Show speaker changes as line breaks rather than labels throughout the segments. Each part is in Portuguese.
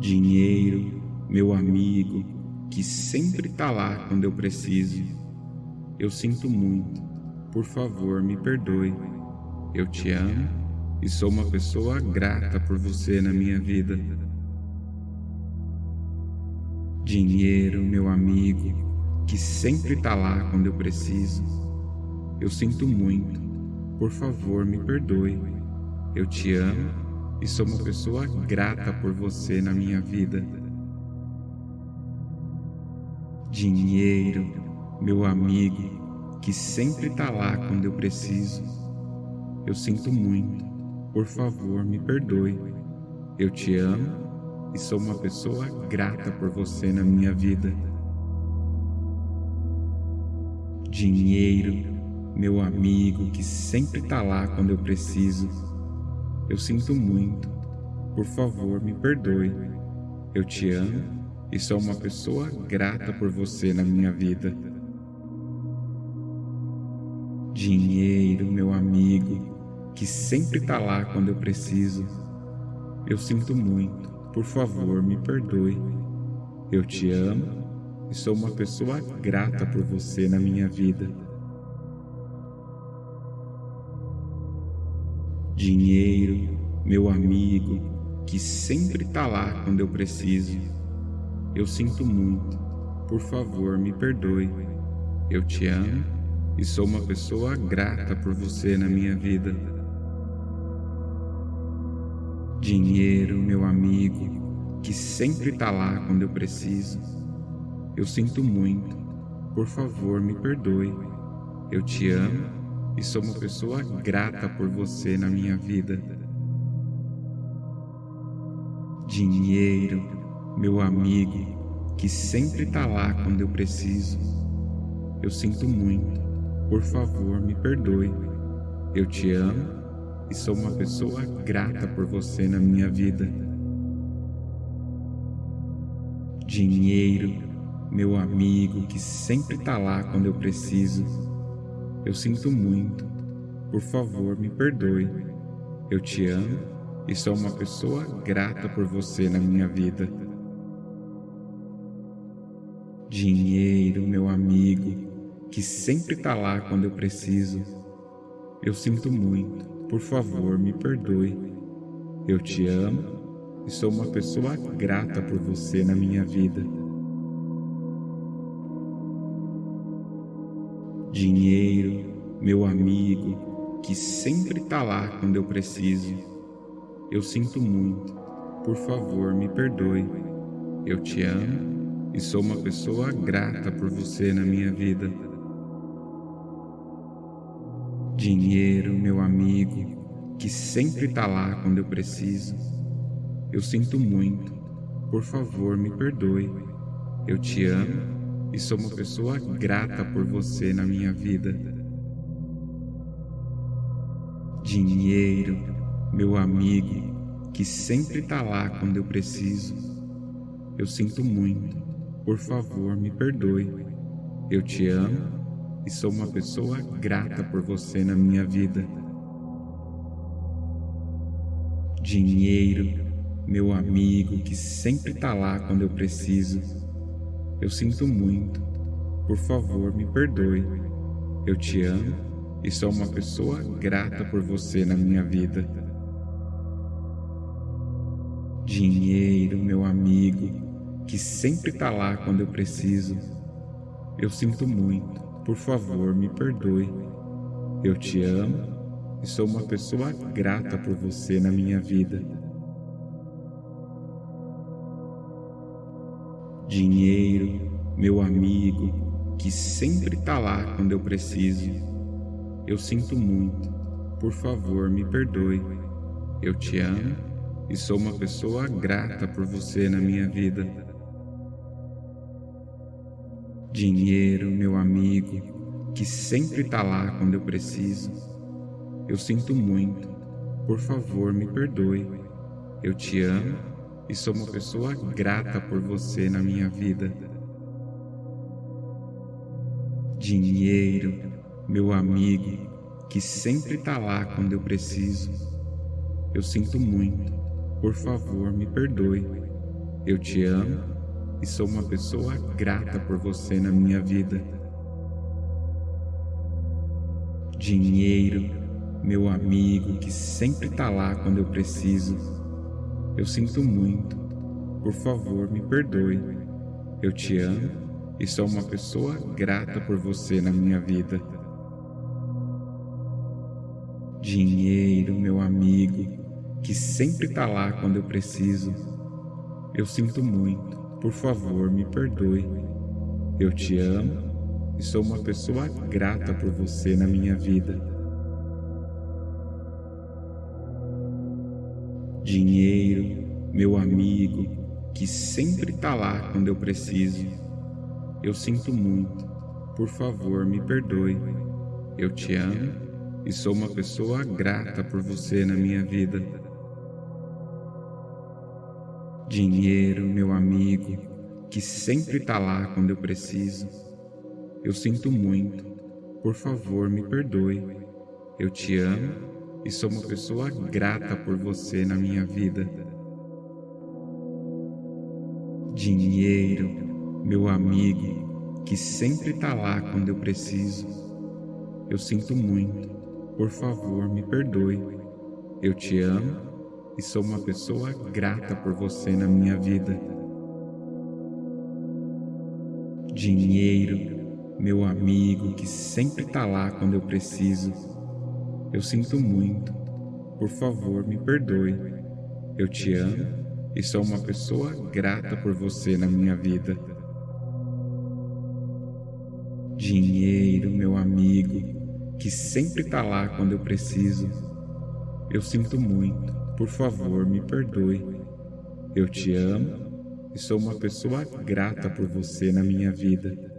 Dinheiro, meu amigo, que sempre tá lá quando eu preciso. Eu sinto muito, por favor me perdoe. Eu te amo e sou uma pessoa grata por você na minha vida. Dinheiro, meu amigo, que sempre tá lá quando eu preciso. Eu sinto muito, por favor me perdoe. Eu te amo e sou uma pessoa grata por você na minha vida. Dinheiro, meu amigo, que sempre tá lá quando eu preciso. Eu sinto muito, por favor me perdoe. Eu te amo e sou uma pessoa grata por você na minha vida. Dinheiro, meu amigo que sempre tá lá quando eu preciso. Eu sinto muito, por favor me perdoe. Eu te amo e sou uma pessoa grata por você na minha vida. Dinheiro, meu amigo, que sempre tá lá quando eu preciso. Eu sinto muito, por favor me perdoe. Eu te amo e sou uma pessoa grata por você na minha vida. Dinheiro, meu amigo, que sempre tá lá quando eu preciso. Eu sinto muito, por favor me perdoe. Eu te amo e sou uma pessoa grata por você na minha vida. Dinheiro, meu amigo, que sempre tá lá quando eu preciso. Eu sinto muito, por favor me perdoe. Eu te amo e sou uma pessoa grata por você na minha vida. Dinheiro, meu amigo, que sempre tá lá quando eu preciso. Eu sinto muito, por favor me perdoe. Eu te amo e sou uma pessoa grata por você na minha vida. Dinheiro, meu amigo que sempre tá lá quando eu preciso. Eu sinto muito, por favor me perdoe. Eu te amo e sou uma pessoa grata por você na minha vida. Dinheiro, meu amigo, que sempre tá lá quando eu preciso. Eu sinto muito, por favor me perdoe. Eu te amo e sou uma pessoa grata por você na minha vida. Dinheiro, meu amigo, que sempre tá lá quando eu preciso. Eu sinto muito, por favor me perdoe. Eu te amo e sou uma pessoa grata por você na minha vida. Dinheiro, meu amigo, que sempre tá lá quando eu preciso. Eu sinto muito, por favor me perdoe. Eu te amo e sou uma pessoa grata por você na minha vida. Dinheiro, meu amigo, que sempre tá lá quando eu preciso. Eu sinto muito, por favor me perdoe. Eu te amo e sou uma pessoa grata por você na minha vida. Dinheiro, meu amigo, que sempre tá lá quando eu preciso. Eu sinto muito. Por favor, me perdoe. Eu te amo e sou uma pessoa grata por você na minha vida. Dinheiro, meu amigo, que sempre tá lá quando eu preciso. Eu sinto muito. Por favor, me perdoe. Eu te amo e sou uma pessoa grata por você na minha vida. Dinheiro, meu amigo, que sempre tá lá quando eu preciso. Eu sinto muito, por favor me perdoe. Eu te amo e sou uma pessoa grata por você na minha vida. Dinheiro, meu amigo, que sempre tá lá quando eu preciso. Eu sinto muito, por favor me perdoe. Eu te amo e sou uma pessoa grata por você na minha vida. Dinheiro, meu amigo, que sempre tá lá quando eu preciso. Eu sinto muito, por favor me perdoe. Eu te amo e sou uma pessoa grata por você na minha vida. Dinheiro, meu amigo que sempre está lá quando eu preciso. Eu sinto muito. Por favor, me perdoe. Eu te amo e sou uma pessoa grata por você na minha vida. Dinheiro, meu amigo, que sempre está lá quando eu preciso. Eu sinto muito, por favor, me perdoe. Eu te amo e sou uma pessoa grata por você na minha vida. Dinheiro, meu amigo, que sempre está lá quando eu preciso. Eu sinto muito, por favor, me perdoe. Eu te amo e sou uma pessoa grata por você na minha vida. Dinheiro, meu amigo, que sempre está lá quando eu preciso. Eu sinto muito. Por favor, me perdoe. Eu te amo e sou uma pessoa grata por você na minha vida. Dinheiro, meu amigo, que sempre está lá quando eu preciso. Eu sinto muito. Por favor, me perdoe. Eu te amo e sou uma pessoa grata por você na minha vida. Dinheiro, meu amigo que sempre está lá quando eu preciso. Eu sinto muito. Por favor, me perdoe. Eu te amo e sou uma pessoa grata por você na minha vida. Dinheiro, meu amigo, que sempre está lá quando eu preciso. Eu sinto muito. Por favor, me perdoe. Eu te amo e sou uma pessoa grata por você na minha vida.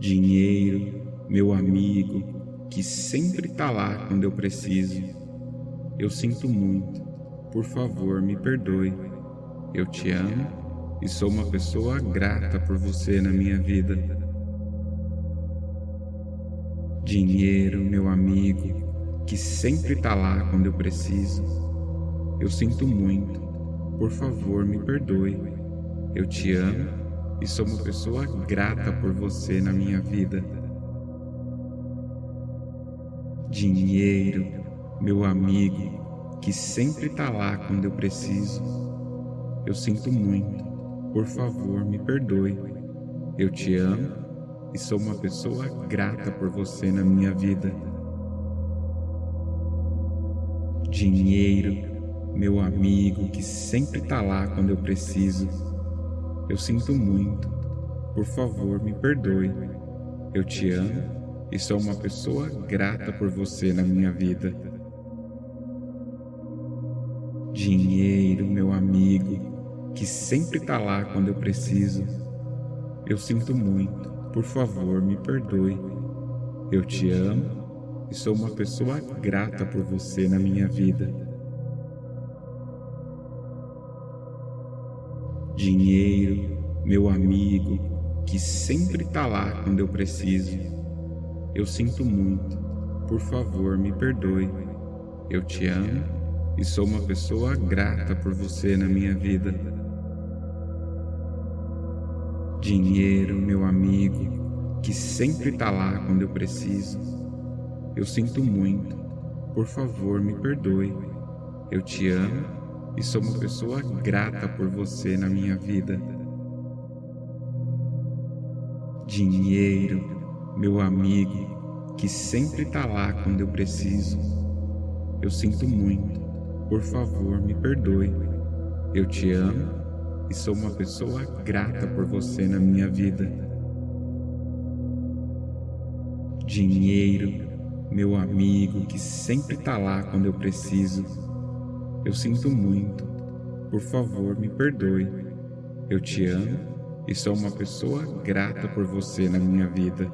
Dinheiro, meu amigo, que sempre está lá quando eu preciso. Eu sinto muito. Por favor, me perdoe. Eu te amo e sou uma pessoa grata por você na minha vida. Dinheiro, meu amigo, que sempre está lá quando eu preciso. Eu sinto muito. Por favor, me perdoe. Eu te amo e sou uma pessoa grata por você na minha vida. Dinheiro, meu amigo, que sempre está lá quando eu preciso. Eu sinto muito. Por favor, me perdoe. Eu te amo e sou uma pessoa grata por você na minha vida. Dinheiro, meu amigo que sempre está lá quando eu preciso. Eu sinto muito. Por favor, me perdoe. Eu te amo e sou uma pessoa grata por você na minha vida. Dinheiro, meu amigo, que sempre está lá quando eu preciso. Eu sinto muito. Por favor, me perdoe. Eu te amo e sou uma pessoa grata por você na minha vida. Dinheiro, meu amigo, que sempre está lá quando eu preciso. Eu sinto muito. Por favor, me perdoe. Eu te amo e sou uma pessoa grata por você na minha vida. Dinheiro, meu amigo, que sempre está lá quando eu preciso. Eu sinto muito. Por favor, me perdoe. Eu te amo e sou uma pessoa grata por você na minha vida. Dinheiro, meu amigo, que sempre está lá quando eu preciso. Eu sinto muito. Por favor, me perdoe. Eu te amo e sou uma pessoa grata por você na minha vida. Dinheiro, meu amigo que sempre está lá quando eu preciso. Eu sinto muito. Por favor, me perdoe. Eu te amo e sou uma pessoa grata por você na minha vida.